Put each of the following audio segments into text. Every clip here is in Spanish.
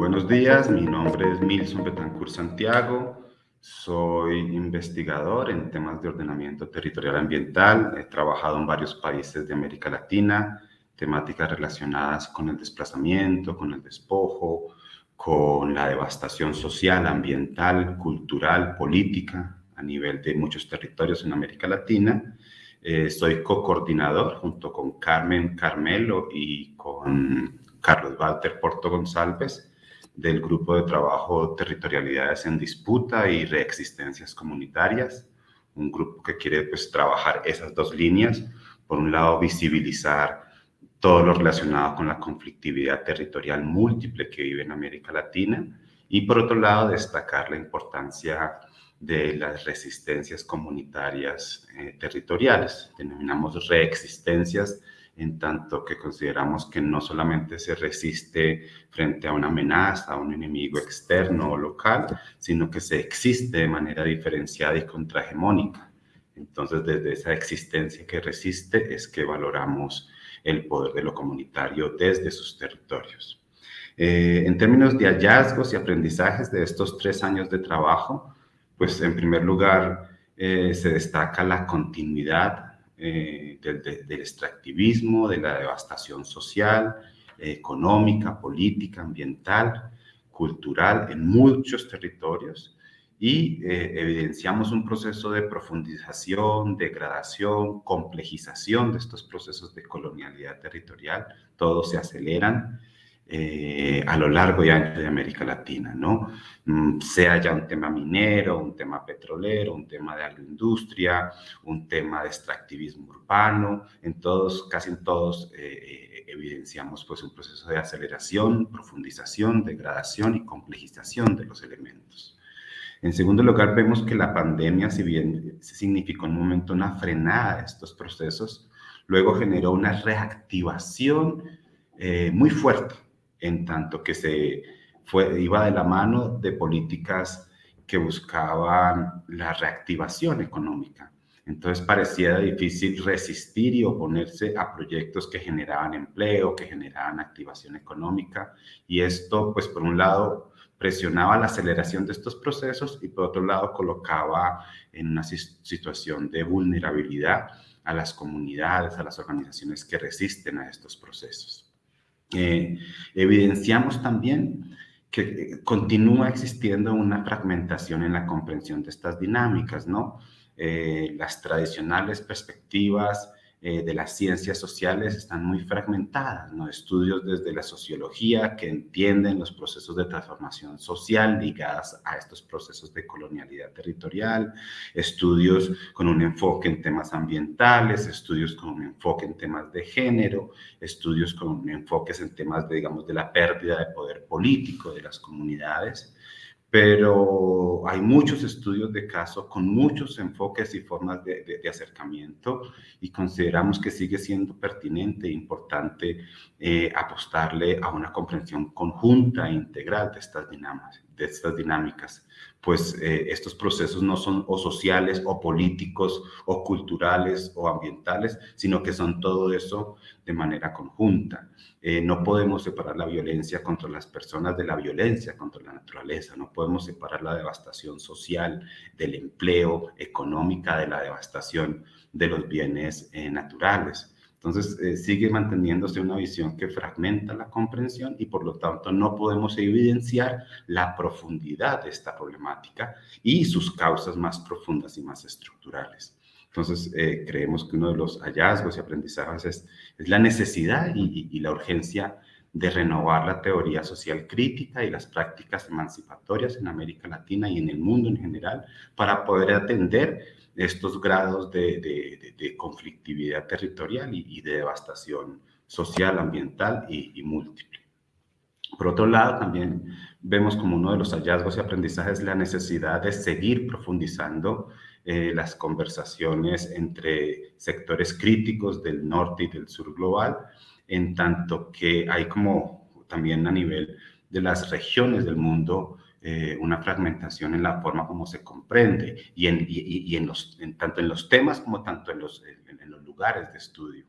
Buenos días, mi nombre es Milson Betancourt Santiago, soy investigador en temas de ordenamiento territorial ambiental, he trabajado en varios países de América Latina, temáticas relacionadas con el desplazamiento, con el despojo, con la devastación social, ambiental, cultural, política a nivel de muchos territorios en América Latina. Eh, soy co-coordinador junto con Carmen Carmelo y con Carlos Walter Porto González del Grupo de Trabajo Territorialidades en Disputa y Reexistencias Comunitarias, un grupo que quiere pues, trabajar esas dos líneas. Por un lado, visibilizar todo lo relacionado con la conflictividad territorial múltiple que vive en América Latina y por otro lado, destacar la importancia de las resistencias comunitarias eh, territoriales. Denominamos reexistencias en tanto que consideramos que no solamente se resiste frente a una amenaza, a un enemigo externo o local, sino que se existe de manera diferenciada y contrahegemónica. Entonces, desde esa existencia que resiste es que valoramos el poder de lo comunitario desde sus territorios. Eh, en términos de hallazgos y aprendizajes de estos tres años de trabajo, pues en primer lugar eh, se destaca la continuidad eh, del, extractivismo, de la devastación social, económica, política, ambiental, cultural en muchos territorios y eh, evidenciamos un proceso de profundización, degradación, complejización de estos procesos de colonialidad territorial, todos se aceleran eh, a lo largo y ancho de América Latina, ¿no? Mm, sea ya un tema minero, un tema petrolero, un tema de agroindustria, un tema de extractivismo urbano, en todos, casi en todos eh, evidenciamos pues un proceso de aceleración, profundización, degradación y complejización de los elementos. En segundo lugar, vemos que la pandemia, si bien significó en un momento una frenada de estos procesos, luego generó una reactivación muy fuerte en tanto que se fue, iba de la mano de políticas que buscaban la reactivación económica. Entonces parecía difícil resistir y oponerse a proyectos que generaban empleo, que generaban activación económica. Y esto, pues por un lado, presionaba la aceleración de estos procesos y por otro lado colocaba en una situación de vulnerabilidad a las comunidades, a las organizaciones que resisten a estos procesos. Eh, evidenciamos también que eh, continúa existiendo una fragmentación en la comprensión de estas dinámicas, ¿no? Eh, las tradicionales perspectivas eh, de las ciencias sociales están muy fragmentadas, ¿no? Estudios desde la sociología que entienden los procesos de transformación social ligadas a estos procesos de colonialidad territorial, estudios con un enfoque en temas ambientales, estudios con un enfoque en temas de género, estudios con enfoques en temas, de, digamos, de la pérdida de poder político de las comunidades, pero hay muchos estudios de caso con muchos enfoques y formas de, acercamiento y consideramos que sigue siendo pertinente e importante eh, apostarle a una comprensión conjunta e integral de estas dinámicas, de estas dinámicas pues eh, estos procesos no son o sociales o políticos o culturales o ambientales, sino que son todo eso de manera conjunta. Eh, no podemos separar la violencia contra las personas de la violencia contra la naturaleza, no podemos separar la devastación social del empleo, económica, de la devastación de los bienes eh, naturales. Entonces, eh, sigue manteniéndose una visión que fragmenta la comprensión y por lo tanto no podemos evidenciar la profundidad de esta problemática y sus causas más profundas y más estructurales. Entonces, eh, creemos que uno de los hallazgos y aprendizajes es, la necesidad y, la urgencia de renovar la teoría social crítica y las prácticas emancipatorias en América Latina y en el mundo en general para poder atender estos grados de, conflictividad territorial y, de devastación social, ambiental y, múltiple. Por otro lado, también vemos como uno de los hallazgos y aprendizajes la necesidad de seguir profundizando eh, las conversaciones entre sectores críticos del norte y del sur global, en tanto que hay como también a nivel de las regiones del mundo eh, una fragmentación en la forma como se comprende y, en, y, en los, en, tanto en los temas como tanto en los, en, los lugares de estudio.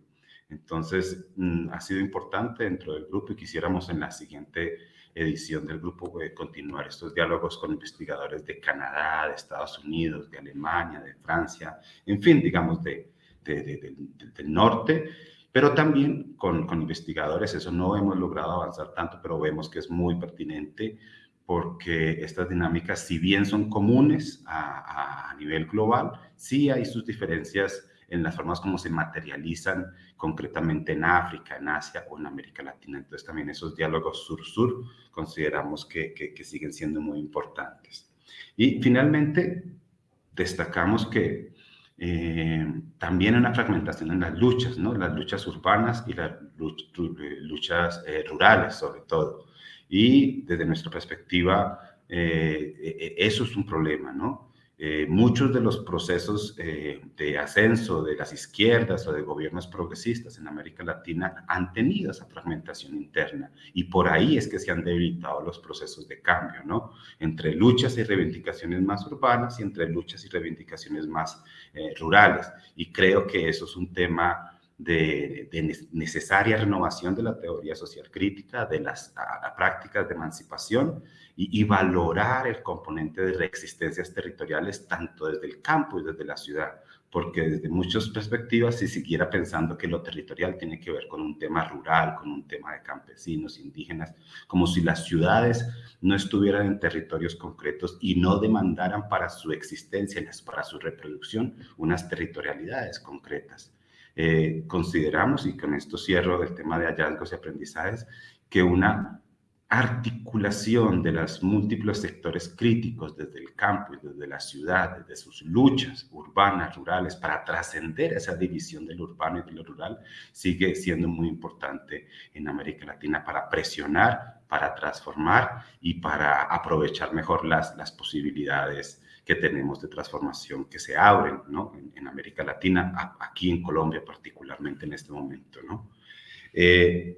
Entonces, mm, ha sido importante dentro del grupo y quisiéramos en la siguiente edición del grupo eh, continuar estos diálogos con investigadores de Canadá, de Estados Unidos, de Alemania, de Francia, en fin, digamos, de, del norte, pero también con, con, investigadores, eso no hemos logrado avanzar tanto, pero vemos que es muy pertinente porque estas dinámicas, si bien son comunes a, a, nivel global, sí hay sus diferencias en las formas como se materializan concretamente en África, en Asia o en América Latina. Entonces también esos diálogos sur-sur consideramos que, que, siguen siendo muy importantes. Y finalmente, destacamos que eh, también hay una fragmentación en las luchas, ¿no? las luchas urbanas y las luchas eh, rurales sobre todo. Y desde nuestra perspectiva, eh, e, e, eso es un problema, ¿no? Eh, muchos de los procesos eh, de ascenso de las izquierdas o de gobiernos progresistas en América Latina han tenido esa fragmentación interna y por ahí es que se han debilitado los procesos de cambio, ¿no? Entre luchas y reivindicaciones más urbanas y entre luchas y reivindicaciones más rurales. Y creo que eso es un tema de, necesaria renovación de la teoría social crítica, de las prácticas de emancipación y, valorar el componente de reexistencias territoriales tanto desde el campo y desde la ciudad, porque desde muchas perspectivas se siguiera pensando que lo territorial tiene que ver con un tema rural, con un tema de campesinos, indígenas, como si las ciudades no estuvieran en territorios concretos y no demandaran para su existencia, para su reproducción, unas territorialidades concretas. Eh, consideramos, y con esto cierro el tema de hallazgos y aprendizajes, que una articulación de los múltiples sectores críticos desde el campo y desde la ciudad, desde sus luchas urbanas, rurales, para trascender esa división del urbano y de lo rural, sigue siendo muy importante en América Latina para presionar, para transformar y para aprovechar mejor las, las posibilidades que tenemos de transformación que se abren ¿no? en, América Latina, aquí en Colombia particularmente en este momento. ¿no? Eh,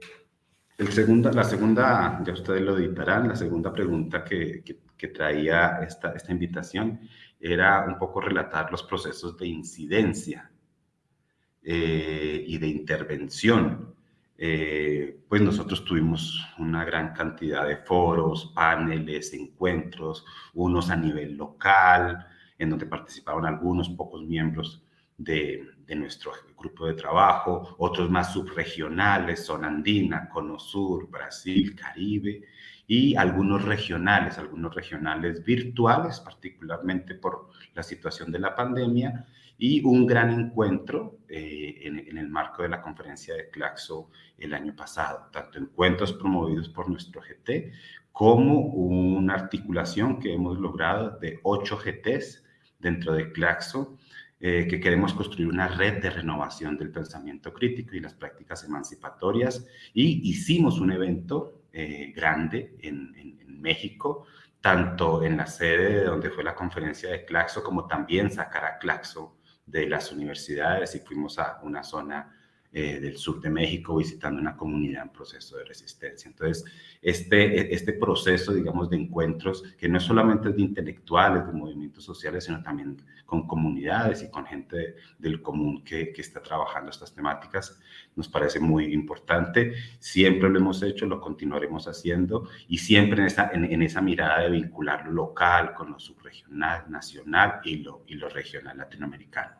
el segunda, la segunda, ya ustedes lo editarán, la segunda pregunta que, que, traía esta, esta invitación era un poco relatar los procesos de incidencia eh, y de intervención. Eh, pues nosotros tuvimos una gran cantidad de foros, paneles, encuentros, unos a nivel local, en donde participaban algunos pocos miembros de, nuestro grupo de trabajo, otros más subregionales, zona andina, Cono Sur, Brasil, Caribe, y algunos regionales, algunos regionales virtuales, particularmente por la situación de la pandemia, y un gran encuentro eh, en, el marco de la conferencia de Claxo el año pasado, tanto encuentros promovidos por nuestro GT como una articulación que hemos logrado de ocho GTs dentro de Claxo, eh, que queremos construir una red de renovación del pensamiento crítico y las prácticas emancipatorias. Y hicimos un evento eh, grande en, en, en México tanto en la sede de donde fue la conferencia de Claxo, como también sacar a Claxo de las universidades y fuimos a una zona eh, del sur de México visitando una comunidad en proceso de resistencia. Entonces, este, este proceso, digamos, de encuentros, que no es solamente de intelectuales, de movimientos sociales, sino también con comunidades y con gente del común que, que está trabajando estas temáticas, nos parece muy importante. Siempre lo hemos hecho, lo continuaremos haciendo y siempre en esa, en, en esa mirada de vincular lo local con lo subregional, nacional y lo, y lo regional latinoamericano.